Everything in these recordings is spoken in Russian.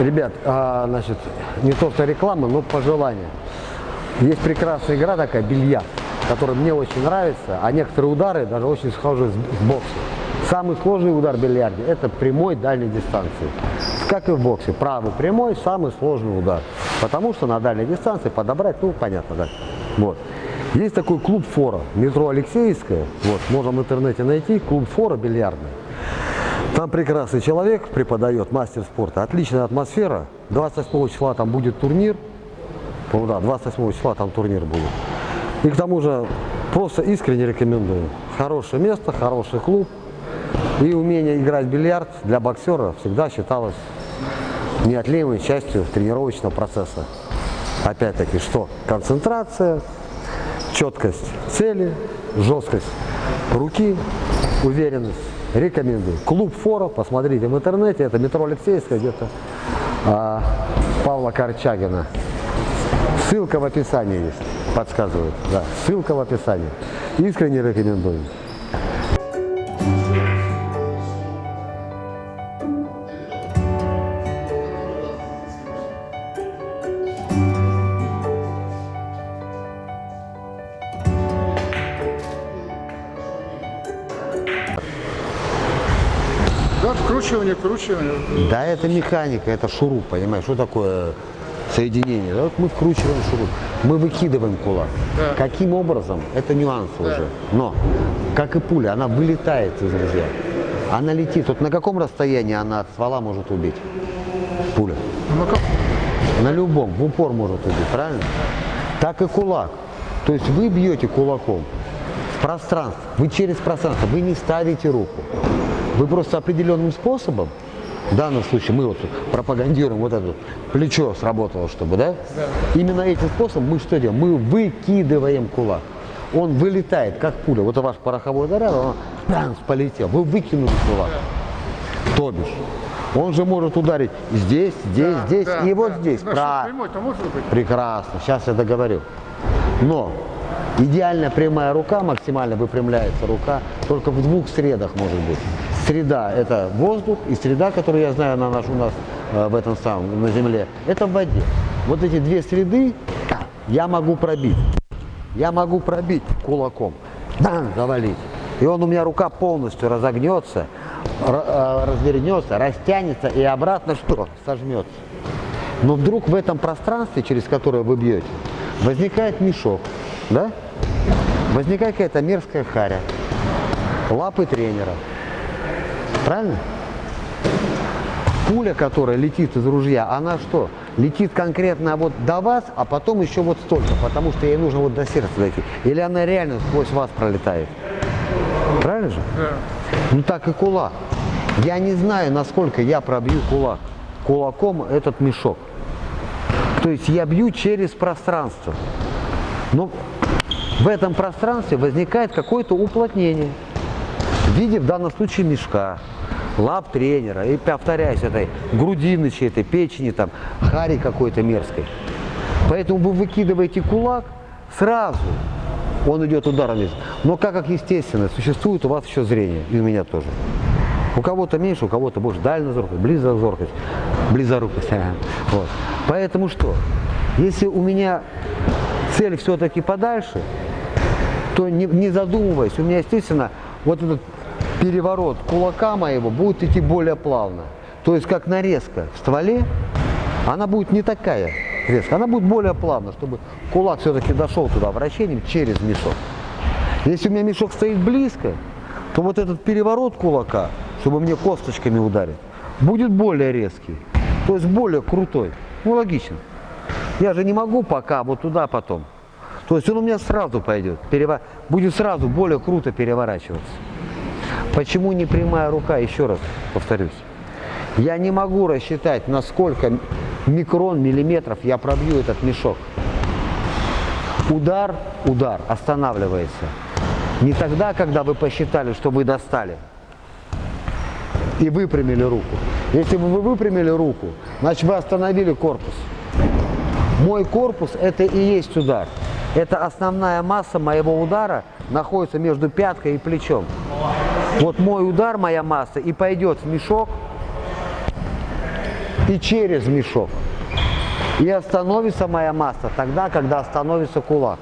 Ребят, а, значит, не то что реклама, но пожелание. Есть прекрасная игра такая, бильярд, которая мне очень нравится, а некоторые удары даже очень схожи с, с боксом. Самый сложный удар в бильярде – это прямой дальней дистанции. Как и в боксе, правый прямой – самый сложный удар. Потому что на дальней дистанции подобрать, ну, понятно, да. Вот. Есть такой клуб «Фора», метро Алексеевская, вот, можно в интернете найти, клуб «Фора» бильярдный. Там прекрасный человек преподает, мастер спорта, отличная атмосфера. 28 числа там будет турнир, по да, 28 числа там турнир будет. И к тому же просто искренне рекомендую. Хорошее место, хороший клуб. И умение играть в бильярд для боксера всегда считалось неотъемлемой частью тренировочного процесса. Опять-таки, что? Концентрация, четкость цели, жесткость руки, уверенность. Рекомендую. Клуб Фора, посмотрите в интернете, это метро Алексеевская, где-то а, Павла Корчагина. Ссылка в описании есть, подсказывают. Да, ссылка в описании. Искренне рекомендую. Да, вкручивание, вкручивание. Да, это механика, это шуруп, понимаешь, что такое соединение? Да, вот мы вкручиваем шуруп, мы выкидываем кулак. Да. Каким образом? Это нюансы уже. Но, как и пуля, она вылетает из ружья. Она летит. Вот на каком расстоянии она от ствола может убить? Пуля. Ну, как? На любом, в упор может убить, правильно? Так и кулак. То есть вы бьете кулаком в пространство, вы через пространство, вы не ставите руку. Вы просто определенным способом, в данном случае мы вот пропагандируем вот это плечо сработало, чтобы, да? Именно этим способом мы что делаем? Мы выкидываем кулак. Он вылетает, как пуля. Вот ваш пороховой заряд, он бамс, полетел. Вы выкинули кулак. То бишь. Он же может ударить здесь, здесь, Да, здесь да, и вот да. здесь. Ну, может быть? Прекрасно, сейчас я договорю. Но идеально прямая рука, максимально выпрямляется рука, только в двух средах может быть. Среда – это воздух, и среда, которую я знаю, она у нас э, в этом самом, на земле, это в воде. Вот эти две среды я могу пробить. Я могу пробить кулаком, дан, завалить. И он у меня рука полностью разогнется, ра- э, развернется, растянется и обратно что? Сожмется. Но вдруг в этом пространстве, через которое вы бьете, возникает мешок, да? Возникает какая-то мерзкая харя, лапы тренера. Правильно? Пуля, которая летит из ружья, она что? Летит конкретно вот до вас, а потом еще вот столько, потому что ей нужно вот до сердца дойти. Или она реально сквозь вас пролетает. Правильно же? Да. Ну так и кулак. Я не знаю, насколько я пробью кулак. Кулаком этот мешок. То есть я бью через пространство. Но в этом пространстве возникает какое-то уплотнение. В виде, в данном случае, мешка, лап тренера, и повторяюсь, этой грудины чьей-то, печени, там, хари какой-то мерзкой. Поэтому вы выкидываете кулак, сразу он идет ударом вниз. Но как, как естественно, существует у вас еще зрение, и у меня тоже. У кого-то меньше, у кого-то больше. Дальнозоркость, близорукость, близорукость. Вот. Поэтому что? Если у меня цель все-таки подальше, то не, не задумываясь, у меня, естественно, вот этот переворот кулака моего будет идти более плавно. То есть как нарезка в стволе, она будет не такая резкая, она будет более плавно, чтобы кулак все-таки дошел туда вращением через мешок. Если у меня мешок стоит близко, то вот этот переворот кулака, чтобы мне косточками ударить, будет более резкий, то есть более крутой. Ну, логично. Я же не могу пока вот туда потом. То есть он у меня сразу пойдет, перева- будет сразу более круто переворачиваться. Почему не прямая рука? Еще раз повторюсь. Я не могу рассчитать, на сколько микрон, миллиметров я пробью этот мешок. Удар, удар останавливается. Не тогда, когда вы посчитали, что вы достали и выпрямили руку. Если бы вы выпрямили руку, значит вы остановили корпус. Мой корпус – это и есть удар. Это основная масса моего удара находится между пяткой и плечом. Вот мой удар, моя масса, и пойдет в мешок, и через мешок. И остановится моя масса тогда, когда остановится кулак.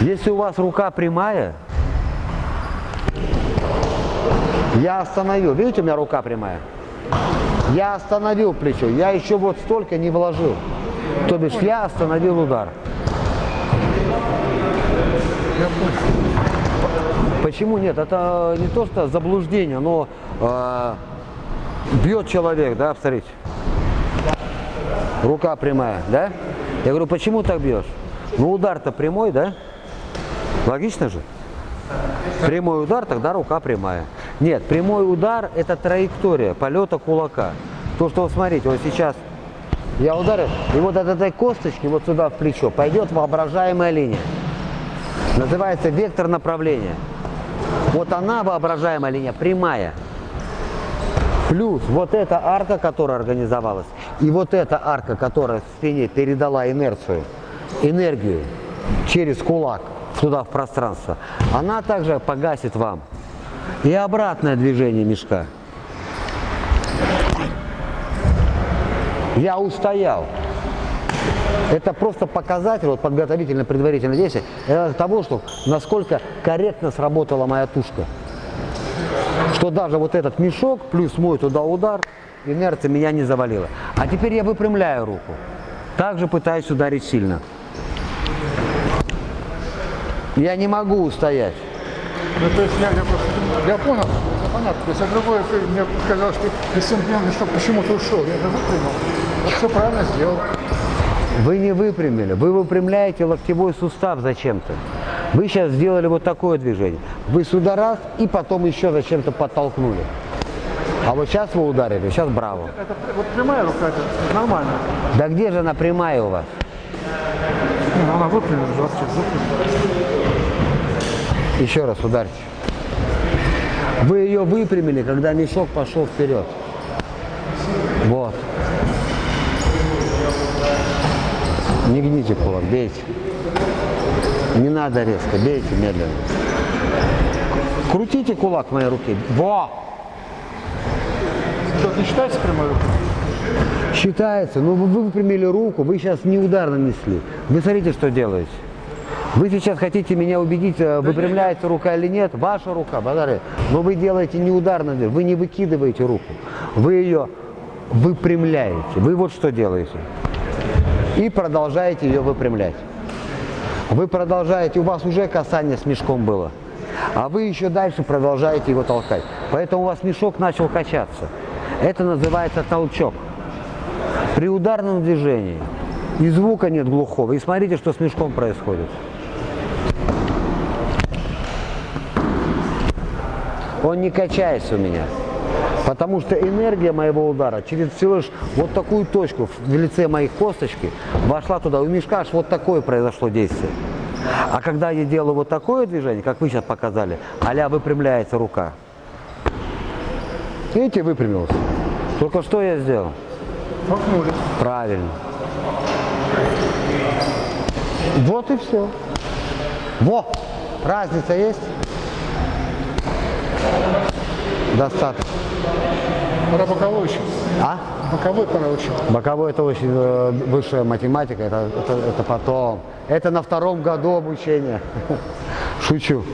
Если у вас рука прямая, я остановил. Видите, у меня рука прямая? Я остановил плечо. Я еще вот столько не вложил. То бишь я остановил удар. Почему нет? Это не то, что заблуждение, но э, бьет человек, да, посмотрите. Рука прямая, да? Я говорю, почему так бьешь? Ну удар-то прямой, да? Логично же? Прямой удар, тогда рука прямая. Нет, прямой удар – это траектория полета кулака. То, что, вот смотрите, вот сейчас я ударил, и вот от этой косточки вот сюда в плечо пойдет воображаемая линия. Называется вектор направления. Вот она, воображаемая линия, прямая. Плюс вот эта арка, которая организовалась, и вот эта арка, которая в спине передала инерцию, энергию через кулак туда в пространство, она также погасит вам. И обратное движение мешка. Я устоял. Это просто показатель, вот подготовительно предварительное действие, того, что насколько корректно сработала моя тушка. Что даже вот этот мешок, плюс мой туда удар, инерция меня не завалила. А теперь я выпрямляю руку. Также пытаюсь ударить сильно. Я не могу устоять. Ну, то есть я, я просто, я понял, это понятно. То есть, а другое, мне показалось, что меня что почему-то ушел, я это выпрямил. Вот все правильно сделал. Вы не выпрямили, вы выпрямляете локтевой сустав зачем-то. Вы сейчас сделали вот такое движение. Вы сюда раз и потом еще зачем-то подтолкнули. А вот сейчас вы ударили, сейчас браво. Это вот прямая рука, это нормально. Да где же она прямая у вас? Ну, она выпрямила, вообще. Еще раз ударьте. Вы ее выпрямили, когда мешок пошел вперед. Вот. Не гните кулак, бейте. Не надо резко, бейте медленно. Крутите кулак в моей руке. Во! Что, не считается прямой рукой? Считается, но вы выпрямили руку, вы сейчас не удар нанесли. Вы смотрите, что делаете. Вы сейчас хотите меня убедить, э, выпрямляется рука или нет. Ваша рука, базары. Но вы делаете не удар вы не выкидываете руку. Вы ее выпрямляете. Вы вот что делаете. И продолжаете ее выпрямлять. Вы продолжаете, у вас уже касание с мешком было. А вы еще дальше продолжаете его толкать. Поэтому у вас мешок начал качаться. Это называется толчок. При ударном движении и звука нет глухого. И смотрите, что с мешком происходит. Он не качается у меня. Потому что энергия моего удара через всего лишь вот такую точку в лице моей косточки вошла туда. У мешка аж вот такое произошло действие. А когда я делаю вот такое движение, как вы сейчас показали, а выпрямляется рука. Видите, выпрямился. Только что я сделал? Толкнули. Правильно. Вот и все. Во! Разница есть? Достаточно. Пора боковой еще. А? Боковой пора учить. Боковой это очень э, высшая математика, это, это, это потом. Это на втором году обучения. Шучу.